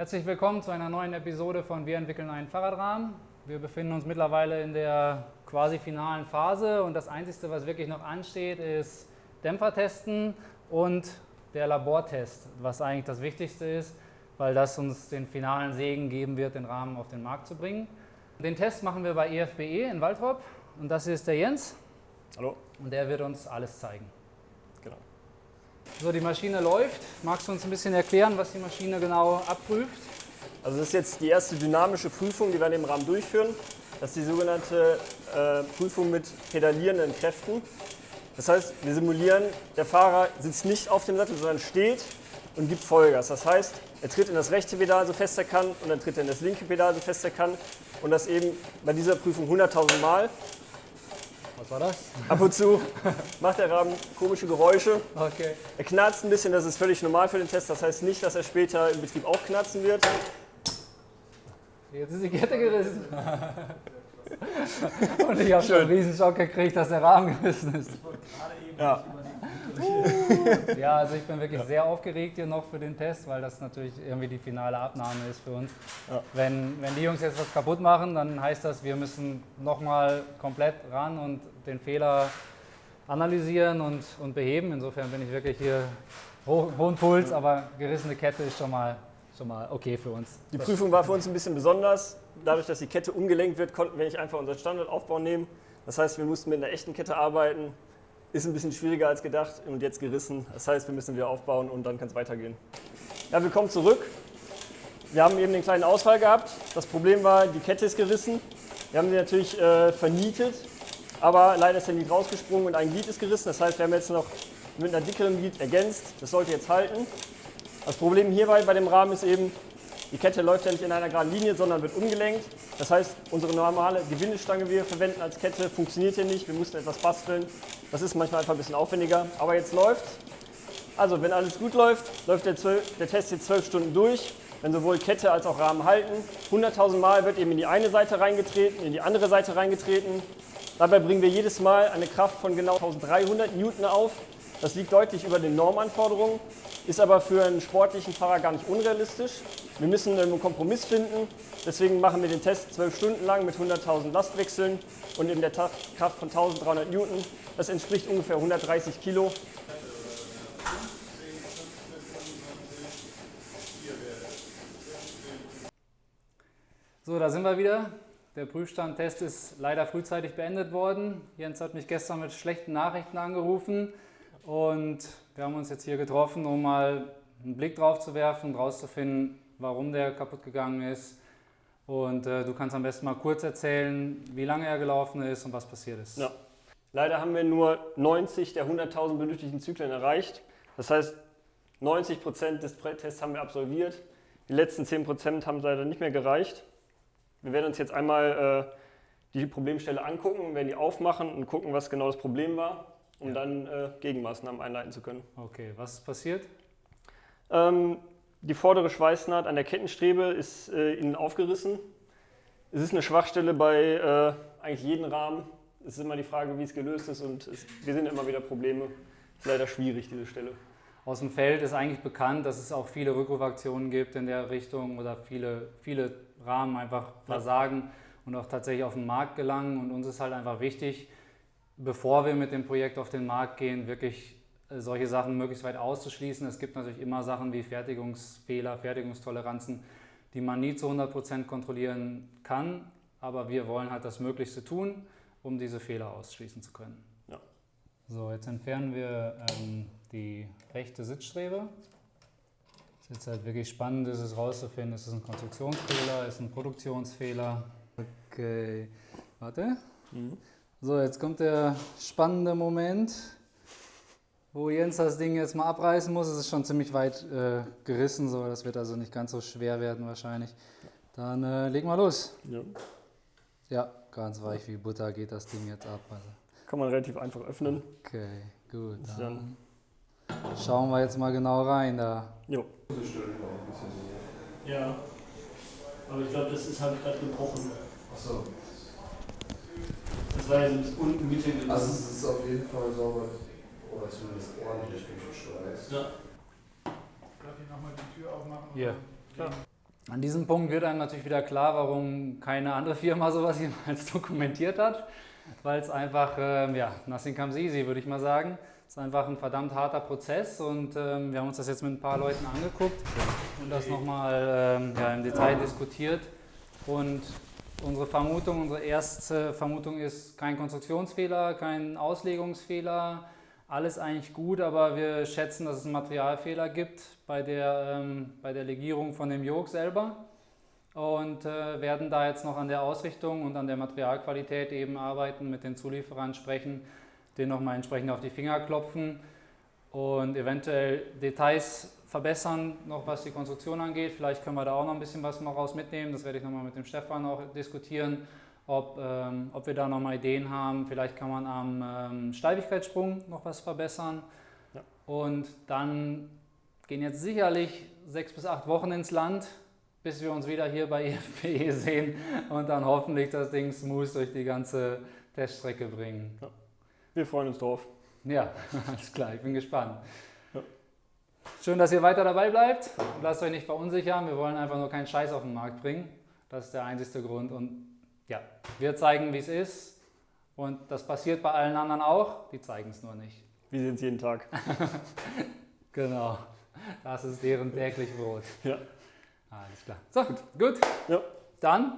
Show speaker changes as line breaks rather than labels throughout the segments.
Herzlich willkommen zu einer neuen Episode von Wir entwickeln einen Fahrradrahmen. Wir befinden uns mittlerweile in der quasi finalen Phase und das Einzige, was wirklich noch ansteht, ist Dämpfertesten und der Labortest, was eigentlich das Wichtigste ist, weil das uns den finalen Segen geben wird, den Rahmen auf den Markt zu bringen. Den Test machen wir bei EFBE e in Waldrop und das ist der Jens.
Hallo.
Und der wird uns alles zeigen.
Genau.
So, die Maschine läuft. Magst du uns ein bisschen erklären, was die Maschine genau abprüft?
Also das ist jetzt die erste dynamische Prüfung, die wir in dem Rahmen durchführen. Das ist die sogenannte äh, Prüfung mit pedalierenden Kräften. Das heißt, wir simulieren, der Fahrer sitzt nicht auf dem Sattel, sondern steht und gibt Vollgas. Das heißt, er tritt in das rechte Pedal so fest er kann und dann tritt er in das linke Pedal so fest er kann. Und das eben bei dieser Prüfung 100.000 Mal.
Was war das?
Ab und zu macht der Rahmen komische Geräusche.
Okay.
Er knarzt ein bisschen, das ist völlig normal für den Test. Das heißt nicht, dass er später im Betrieb auch knarzen wird.
Jetzt ist die Kette gerissen. Und ich habe schon einen riesen Schock gekriegt, dass der Rahmen gerissen ist.
Ja.
Ja, also ich bin wirklich sehr aufgeregt hier noch für den Test, weil das natürlich irgendwie die finale Abnahme ist für uns.
Ja.
Wenn, wenn die Jungs jetzt was kaputt machen, dann heißt das, wir müssen nochmal komplett ran und den Fehler analysieren und, und beheben. Insofern bin ich wirklich hier hoch, hohen Puls, aber gerissene Kette ist schon mal, schon mal okay für uns.
Die Prüfung war für uns ein bisschen besonders. Dadurch, dass die Kette umgelenkt wird, konnten wir nicht einfach unseren Standardaufbau nehmen. Das heißt, wir mussten mit einer echten Kette arbeiten. Ist ein bisschen schwieriger als gedacht und jetzt gerissen. Das heißt, wir müssen wieder aufbauen und dann kann es weitergehen. Ja, wir kommen zurück. Wir haben eben den kleinen Ausfall gehabt. Das Problem war, die Kette ist gerissen. Wir haben sie natürlich äh, vernietet, aber leider ist der Glied rausgesprungen und ein Glied ist gerissen. Das heißt, wir haben jetzt noch mit einer dickeren Glied ergänzt. Das sollte jetzt halten. Das Problem hierbei bei dem Rahmen ist eben, die Kette läuft ja nicht in einer geraden Linie, sondern wird umgelenkt. Das heißt, unsere normale Gewindestange, die wir verwenden als Kette, funktioniert hier nicht. Wir mussten etwas basteln. Das ist manchmal einfach ein bisschen aufwendiger. Aber jetzt läuft Also, wenn alles gut läuft, läuft der, 12, der Test jetzt zwölf Stunden durch. Wenn sowohl Kette als auch Rahmen halten. 100.000 Mal wird eben in die eine Seite reingetreten, in die andere Seite reingetreten. Dabei bringen wir jedes Mal eine Kraft von genau 1300 Newton auf. Das liegt deutlich über den Normanforderungen, ist aber für einen sportlichen Fahrer gar nicht unrealistisch. Wir müssen einen Kompromiss finden, deswegen machen wir den Test zwölf Stunden lang mit 100.000 Lastwechseln und in der Kraft von 1300 Newton. Das entspricht ungefähr 130 Kilo.
So, da sind wir wieder. Der Prüfstandtest ist leider frühzeitig beendet worden. Jens hat mich gestern mit schlechten Nachrichten angerufen und wir haben uns jetzt hier getroffen, um mal einen Blick drauf zu werfen rauszufinden, warum der kaputt gegangen ist. Und äh, du kannst am besten mal kurz erzählen, wie lange er gelaufen ist und was passiert ist.
Ja. Leider haben wir nur 90 der 100.000 benötigten Zyklen erreicht. Das heißt, 90 Prozent des Tests haben wir absolviert. Die letzten 10 Prozent haben leider nicht mehr gereicht. Wir werden uns jetzt einmal äh, die Problemstelle angucken, werden die aufmachen und gucken, was genau das Problem war, um
Ja.
dann äh, Gegenmaßnahmen einleiten zu können.
Okay, was ist passiert?
Ähm, die vordere Schweißnaht an der Kettenstrebe ist äh, innen aufgerissen. Es ist eine Schwachstelle bei äh, eigentlich jedem Rahmen. Es ist immer die Frage, wie es gelöst ist und es, wir sehen immer wieder Probleme. Ist leider schwierig, diese Stelle.
Aus dem Feld ist eigentlich bekannt, dass es auch viele Rückrufaktionen gibt in der Richtung oder viele, viele Rahmen einfach versagen und auch tatsächlich auf den Markt gelangen. Und uns ist halt einfach wichtig, bevor wir mit dem Projekt auf den Markt gehen, wirklich äh, solche Sachen möglichst weit auszuschließen. Es gibt natürlich immer Sachen wie Fertigungsfehler, Fertigungstoleranzen, die man nie zu 100% kontrollieren kann. Aber wir wollen halt das Möglichste tun, um diese Fehler ausschließen zu können.
Ja.
So, jetzt entfernen wir ähm, die rechte Sitzstrebe. Was jetzt halt wirklich spannend ist, es rauszufinden, ist es ein Konstruktionsfehler, ist es ein Produktionsfehler. Okay, warte. So, jetzt kommt der spannende Moment, wo Jens das Ding jetzt mal abreißen muss. Es ist schon ziemlich weit äh, gerissen, so. das wird also nicht ganz so schwer werden wahrscheinlich. Dann äh, legen wir los.
Ja.
Ja, ganz weich wie Butter geht das Ding jetzt ab. Also.
Kann man relativ einfach öffnen.
Okay, gut.
Ist
Dann schauen wir jetzt mal genau rein da.
Jo. Ja, aber ich glaube, das ist halt gerade gebrochen.
Achso,
Das ja so unten Mitte
also es ist auf jeden Fall sauber oder zumindest ordentlich durchgeschweißt.
Ja.
Darf ich nochmal die Tür aufmachen?
Ja, klar.
An diesem Punkt wird einem natürlich wieder klar, warum keine andere Firma sowas jemals dokumentiert hat, weil es einfach, ähm, ja, nothing comes easy, würde ich mal sagen. Es ist einfach ein verdammt harter Prozess und ähm, wir haben uns das jetzt mit ein paar Leuten angeguckt und das nochmal ähm, ja, im Detail diskutiert. Und unsere Vermutung, unsere erste Vermutung ist kein Konstruktionsfehler, kein Auslegungsfehler, alles eigentlich gut, aber wir schätzen, dass es einen Materialfehler gibt bei der, ähm, bei der Legierung von dem Yoke selber und äh, werden da jetzt noch an der Ausrichtung und an der Materialqualität eben arbeiten, mit den Zulieferern sprechen, denen nochmal entsprechend auf die Finger klopfen und eventuell Details verbessern, noch was die Konstruktion angeht. Vielleicht können wir da auch noch ein bisschen was mal raus mitnehmen. Das werde ich nochmal mit dem Stefan auch diskutieren, ob, ähm, ob wir da nochmal Ideen haben. Vielleicht kann man am ähm, Steifigkeitssprung noch was verbessern. Ja. Und dann gehen jetzt sicherlich sechs bis acht Wochen ins Land, bis wir uns wieder hier bei EFPE sehen und dann hoffentlich das Ding smooth durch die ganze Teststrecke bringen. Ja.
Wir freuen uns drauf.
Ja, alles klar, ich bin gespannt. Schön, dass ihr weiter dabei bleibt. Lasst euch nicht verunsichern. Wir wollen einfach nur keinen Scheiß auf den Markt bringen. Das ist der einzige Grund. Und ja, wir zeigen, wie es ist. Und das passiert bei allen anderen auch. Die zeigen es nur nicht.
Wir sehen es jeden Tag.
genau. Das ist deren täglich Brot.
Ja.
Alles klar. So, gut. gut. Ja. Dann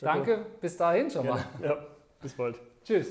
danke. Bis dahin schon mal.
Ja. ja. Bis bald.
Tschüss.